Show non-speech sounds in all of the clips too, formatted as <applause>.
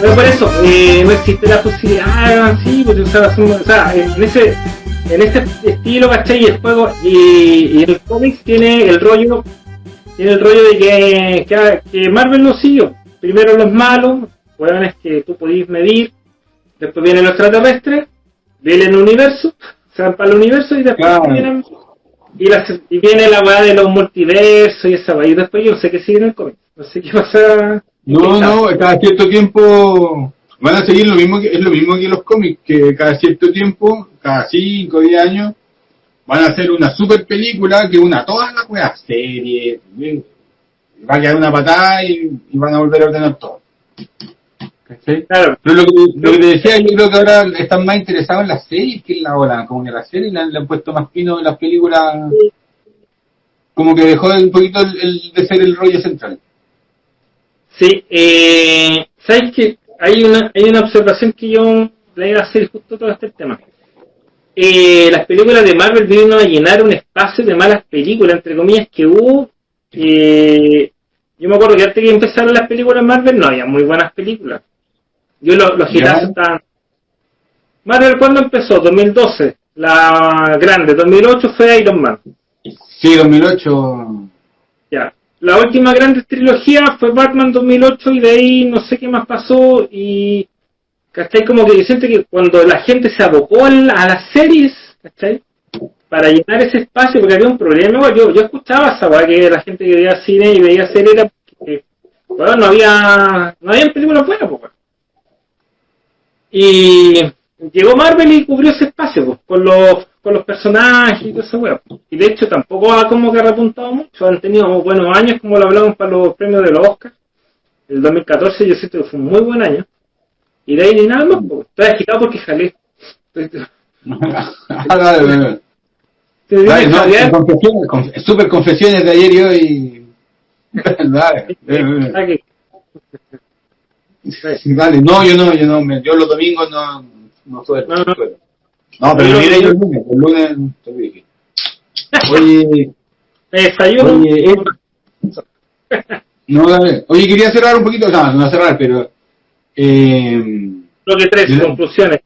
Pero por eso, eh, no existe la posibilidad, así, o sea, o sea, en ese en este estilo, ¿cachai? Y el juego, y, el cómics tiene el rollo, tiene el rollo de que, Marvel lo siguió. Primero los malos, es que tú podís medir, después viene el extraterrestre, viene el universo, se van para el universo y después vienen, y, la, y, viene la weá de los multiversos y esa weá, y después yo sé qué sigue en el cómic, no sé qué pasa. No, no, cada cierto tiempo van a seguir lo mismo que, es lo mismo que los cómics, que cada cierto tiempo, cada 5 o 10 años, van a hacer una super película que una todas las weas, serie, va a quedar una patada y, y, van a volver a ordenar todo. ¿Sí? Claro. Pero lo que, lo que, te decía, yo creo que ahora están más interesados en las series que en la hora, como que la serie le han, le han puesto más pino en las películas, como que dejó un poquito el, el, de ser el rollo central. Sí, eh, ¿sabes qué? Hay una, hay una observación que yo le iba a hacer justo todo este tema. Eh, las películas de Marvel vino a llenar un espacio de malas películas, entre comillas, que hubo. Eh, yo me acuerdo que antes que empezaron las películas Marvel no había muy buenas películas. Yo los lo hitazos estaban... Marvel, ¿cuándo empezó? 2012. La grande. 2008 fue Iron Man. Sí, 2008. Ya. La última grande trilogía fue Batman 2008 y de ahí no sé qué más pasó y... ¿Cachai? Como que siente que cuando la gente se abocó a, las series, ¿cachai? Para llenar ese espacio, porque había un problema, yo, yo escuchaba esa que la gente que veía cine y veía series era porque, bueno, no había, no había películas buenas, pues. Y llegó Marvel y cubrió ese espacio, pues, con los con los personajes y todo eso, weón. Y de hecho tampoco ha como que repuntado mucho, han tenido buenos años, como lo hablamos para los premios de los Oscars. El 2014 yo siento que fue un muy buen año. Y de ahí ni nada más, pues. Estoy agitado porque jalé. Super <laughs> <laughs> confesiones de ayer y hoy. <laughs> Dale, Dale, no, yo no, yo no, yo los domingos no, no soy no, no. no, pero mira yo el lunes, el lunes te dije. Oye, <laughs> desayuno. Oye, eh, no, dale. Oye, quería cerrar un poquito, no, no cerrar, pero eh, lo que tres de, conclusiones.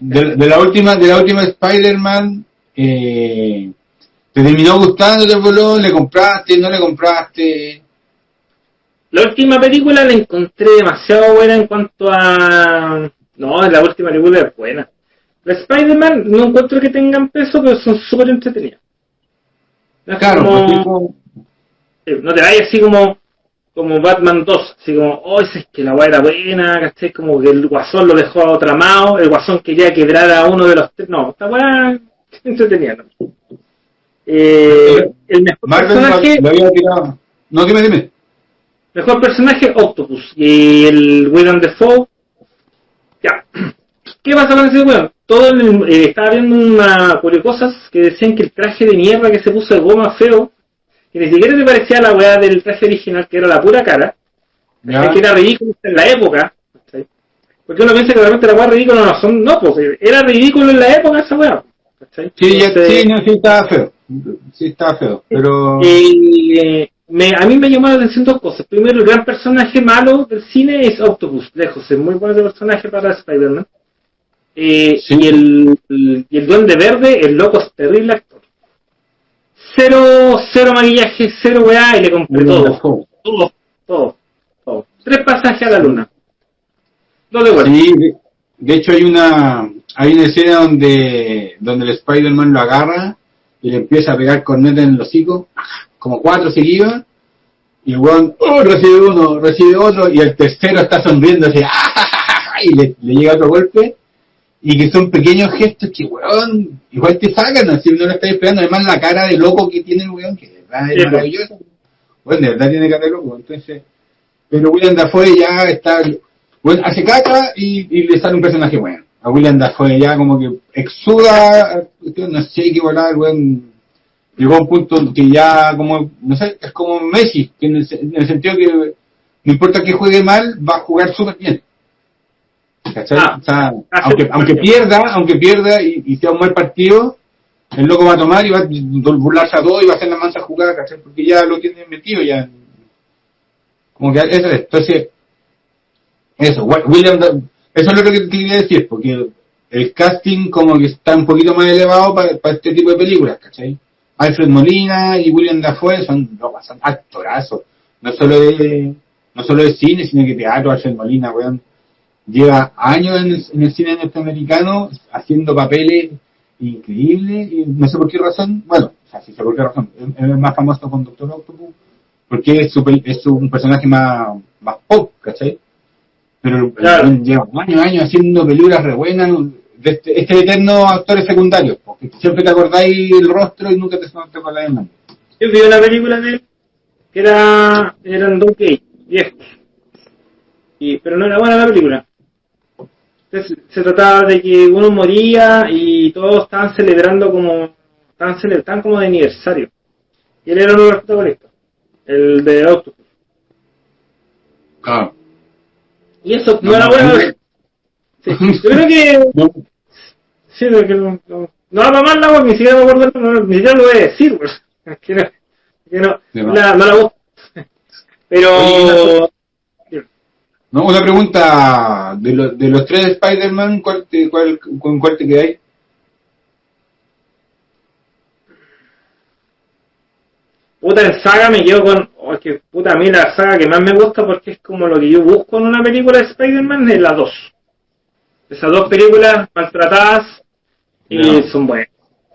De, de, la última, de la última Spider-Man, eh, ¿te terminó gustando, te voló? ¿Le compraste? ¿No le compraste? La última película la encontré demasiado buena en cuanto a... No, la última película es buena. La Spider-Man no encuentro que tengan peso, pero son súper entretenidas. No claro, como... pues, No te vayas así como como Batman 2, así como, oh, es que la weá era buena, ¿cachai? Como que el guasón lo dejó a otra mano, el guasón quería quebrar a uno de los tres, no, esta weá <laughs> entretenida, ¿no? Eh, el mejor personaje... No, que me dime. Mejor personaje, Octopus. Y el William Defoe, ya. ¿Qué pasa con ese weón? Todo el, eh, estaba viendo una cosas que decían que el traje de mierda que se puso de goma feo que ni siquiera se parecía a la weá del traje original, que era la pura cara, que era ridículo en la época, ¿sí? porque uno piensa que realmente la weá ridícula no son, no, pues era ridículo en la época esa weá. Sí, sí, no, sí estaba feo, sí estaba feo, pero... Eh, me, a mí me llamó la atención dos cosas. Primero, el gran personaje malo del cine es Octopus, lejos, es muy buen personaje para Spider-Man. Eh, sí. y, el, el, y el Duende Verde, el loco es terrible actor cero, cero maquillaje, cero weá, y le compré todo. Todo, todo, todo. Tres pasajes a la luna. Dos de Sí, de, de, hecho hay una, hay una escena donde, donde el Spider-Man lo agarra y le empieza a pegar corneta en el hocico, como cuatro seguidos, y el weón, oh, recibe uno, recibe otro, y el tercero está sonriendo así, <laughs> y le, le llega otro golpe, y que son pequeños gestos que, weón, igual te sacan, así no lo estás esperando, además la cara de loco que tiene el weón, que de verdad es maravilloso. Bueno, de verdad tiene cara de loco, entonces, pero William Dafoe ya está, bueno, hace caca y, y le sale un personaje bueno. A William Dafoe ya como que exuda, no sé qué volar, el weón, llegó a un punto que ya como, no sé, es como Messi, que en el, en el sentido que no importa que juegue mal, va a jugar súper bien ¿Cachai? Ah. O sea, Ah, aunque, aunque pierda, aunque pierda y, y sea un mal partido, el loco va a tomar y va a burlarse a todo y va a hacer la mansa jugada, ¿cachai? Porque ya lo tiene metido ya. Como que eso es. Entonces, eso, William, eso es lo que te quería decir, porque el casting como que está un poquito más elevado para, para este tipo de películas, ¿cachai? Alfred Molina y William Dafoe son, no, son actorazos, no solo de, no solo de cine, sino que teatro, Alfred Molina, weón, lleva años en el, en el cine norteamericano haciendo papeles increíbles y no sé por qué razón, bueno, o sea, sí sé por qué razón, es es más famoso con Doctor Octopus porque es, es un personaje más, más pop, ¿cachai? Pero Claro. lleva años, años haciendo películas re buenas de este, este eterno actores secundarios, porque siempre te acordáis el rostro y nunca te, te acordáis el nombre. Yo vi una película de él que era, eran dos gays, viejos. Y, pero no era buena la película. Entonces, se trataba de que uno moría y todos estaban celebrando como, estaban, cele- estaban como de aniversario. Y él era uno de los protagonistas, el de Octopus. Claro. Y eso no, No, era no, bueno. no. Sí, yo creo que <laughs> No, Sí, no, no, no va mal la voz, ni siquiera me acuerdo, no, ni siquiera lo voy a decir, pues. Que no, que no, más. la, no la busco. Pero, no, una pregunta, de, lo- de los tres Spider-Man, ¿cuál te, cuál, ¿con cuál te quedáis? puta, en saga me quedo con, oh, que puta, a mí la saga que más me gusta porque es como lo que yo busco en una película de Spider-Man es la 2. Esas dos películas maltratadas y son buenas,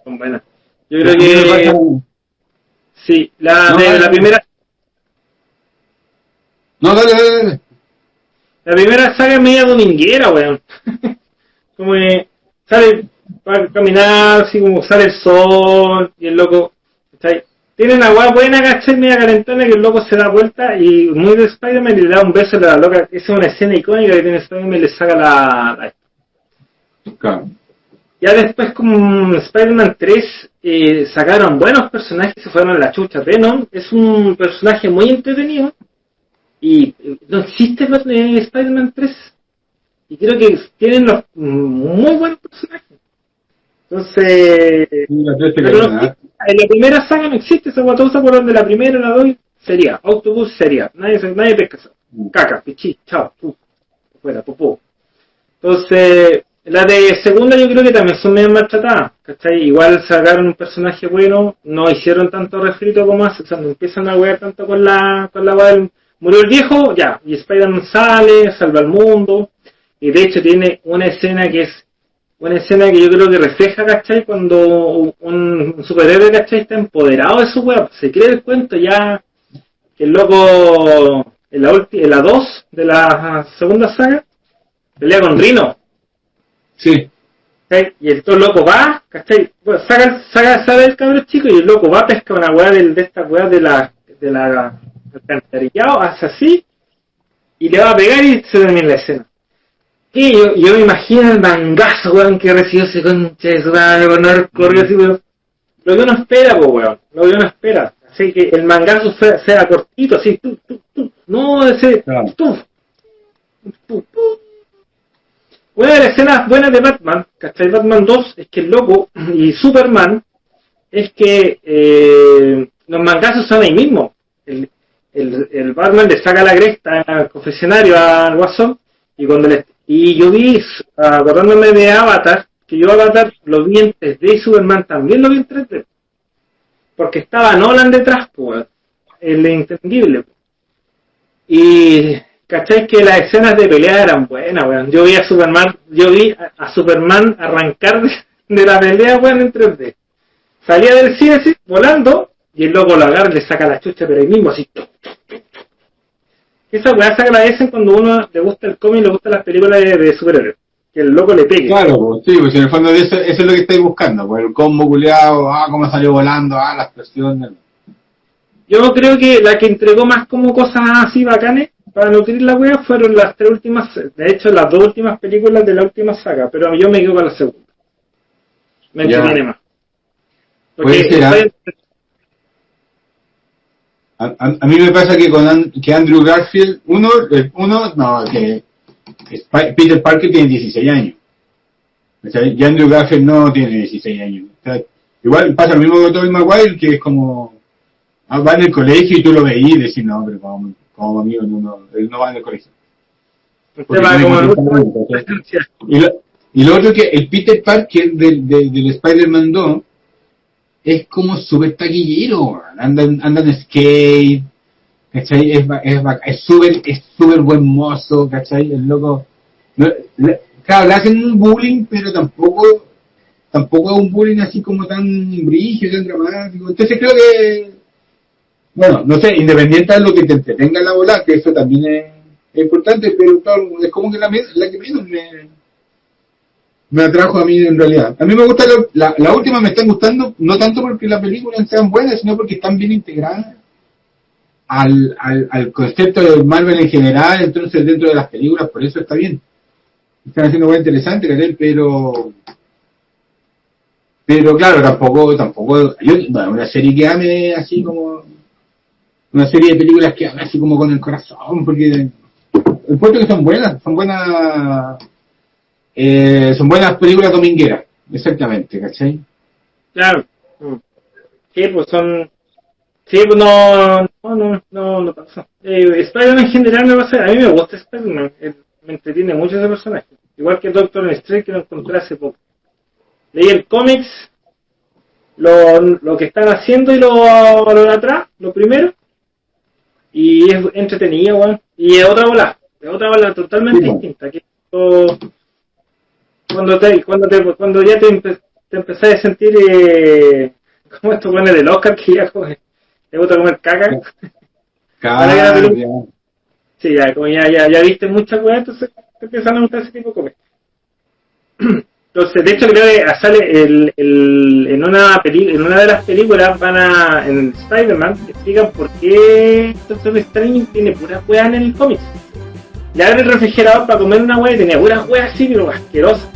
son buenas. Yo creo que, sí, la, No, de, dale. la primera No, dale, dale, dale. La primera saga es media dominguera, weón. <laughs> como que sale para caminar, así como sale el sol y el loco. ¿cachai? Tiene una weá buena, ¿cachai? Media calentona que el loco se da vuelta y muy de Spider-Man y le da un beso a la loca. Esa es una escena icónica que tiene Spider-Man y le saca la. Ya después, con Spider-Man 3, eh, sacaron buenos personajes y se fueron a la chucha. Venom es un personaje muy entretenido y eh, no existe eh, Spider-Man 3. Y creo que tienen los mm, muy buenos personajes. Entonces, en la primera saga no existe esa guatosa, se acuerdan de la primera, la doy, sería, autobús sería, nadie, nadie pesca eso. Caca, pichí, chao, pu, fuera, popó. Entonces, la de segunda yo creo que también son medio maltratadas, ¿cachai? Igual sacaron un personaje bueno, no hicieron tanto refrito como hace, o sea, no empiezan a wear tanto con la, con la del- murió el viejo, ya, y Spider-Man sale, salva al mundo, y de hecho tiene una escena que es una escena que yo creo que refleja, ¿cachai? Cuando un, superhéroe, ¿cachai? Está empoderado de su weá, se cree el cuento ya, que el loco, en la, ulti- en la 2 de la segunda saga, pelea con Rino, Sí. ¿cachai? Y el todo loco va, ¿cachai? Bueno, saca, saca, sabe el cabrón chico y el loco va a pescar una weá del, de esta weá de la, de la, alcantarillado, hace así, y le va a pegar y se termina la escena. Y yo, yo me imagino el mangazo, weón, que recibió ese concha de su madre corrido así, weón. Lo que uno espera, pues, weón. Lo que uno espera. Así que el mangazo sea, sea cortito, así, tu, tu, tu. No, ese, tu, tu. Una de las escenas buenas de Batman, ¿cachai? Batman 2, es que el loco y Superman, es que eh, los mangazos son ahí mismo. El, Batman le saca la cresta al confesionario al Guasón, y cuando le, y yo vi, acordándome de Avatar, que yo Avatar lo vi en 3D y Superman también lo vi en 3D. Porque estaba Nolan detrás, pues, el entendible. Y ¿cachai? Que las escenas de pelea eran buenas, weón. Yo vi a Superman, yo vi a, Superman arrancar de, de la pelea, weón, en 3D. Salía del cine así, volando, y el loco lo agarra y le saca la chucha, pero ahí mismo así. Esa weá se agradecen cuando uno le gusta el cómic y le gustan las películas de, de superhéroes. Que el loco le pegue. Claro, pues, sí, pues en el fondo de eso, eso es lo que estáis buscando, pues el combo culeado, ah, cómo salió volando, ah, la explosión. Yo creo que la que entregó más como cosas así bacanes para nutrir la wea fueron las tres últimas, de hecho las dos últimas películas de la última saga, pero yo me quedo con la segunda. Me entretiene más. Puede ser, ¿ah? A, a- a mí me pasa que con An- que Andrew Garfield, uno, el- uno, no, que Peter Parker tiene 16 años. ¿cachai? Y Andrew Garfield no tiene 16 años. O sea, igual pasa lo mismo con Tobey Maguire, que es como, ah, va en el colegio y tú lo veís y decís, no, pero como, como amigo, no, no, él no va en el colegio. Usted Porque va tiene como el 40 años, ¿cachai? Y lo, y lo otro que el Peter Parker del, del, del Spider-Man 2 es como súper taquillero, anda, anda en skate, ¿cachai? Es ba- es es súper es súper buen mozo, ¿cachai? El loco, no, le- claro, le hacen un bullying, pero tampoco tampoco es un bullying así como tan brígido, tan dramático. Entonces creo que, bueno, no sé, independiente de lo que te entretenga la bola, que eso también es, importante, pero claro, es como que la, la que menos me, me atrajo a mí en realidad. A mí me gusta, la, la última me están gustando, no tanto porque las películas sean buenas, sino porque están bien integradas al, al, al concepto de Marvel en general, entonces dentro de las películas, por eso está bien. Están haciendo muy interesante, pero pero claro, tampoco, tampoco, yo, bueno, una serie que ame así como, una serie de películas que ame así como con el corazón, porque encuentro que son buenas, son buenas, eh, son buenas películas domingueras, exactamente, ¿cachai? Claro. Sí, pues son. Sí, pues no. No, no, no, no pasa. Eh, Spider-Man en general me pasa. A mí me gusta Spider-Man. eh, Me entretiene mucho ese personaje. Igual que Doctor Strange que lo encontré hace poco. Leí el cómics, lo, lo que están haciendo y lo, lo de atrás, lo primero. Y es entretenido, weón. Y es otra bola. Es otra bola totalmente Sí, distinta. Que esto- cuando te, cuando te, cuando ya te, empe- te empezás a sentir eh, como estos buenos del Oscar que ya como, te gusta comer caca. Ya. Sí, ya, como ya, ya, ya viste muchas weas, entonces te empiezan a gustar ese tipo de comer. Entonces, de hecho, creo que sale el, el, en, una peli, en una de las películas, van a, en Spider-Man, explican por qué Doctor Strange tiene puras weas en el cómic. Le abre el refrigerador para comer una wea y tenía puras weas así, pero asquerosas.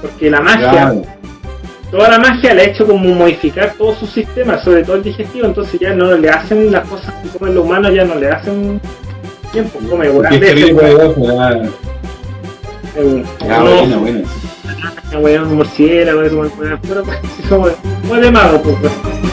Porque la magia, Claro. toda la magia le ha hecho como modificar todo su sistema, sobre todo el digestivo, entonces ya no le hacen las cosas que comen los humanos, ya no le hacen tiempo, come Porque weas es terrible, weón. murciélago, weón, de mago, pues, weón.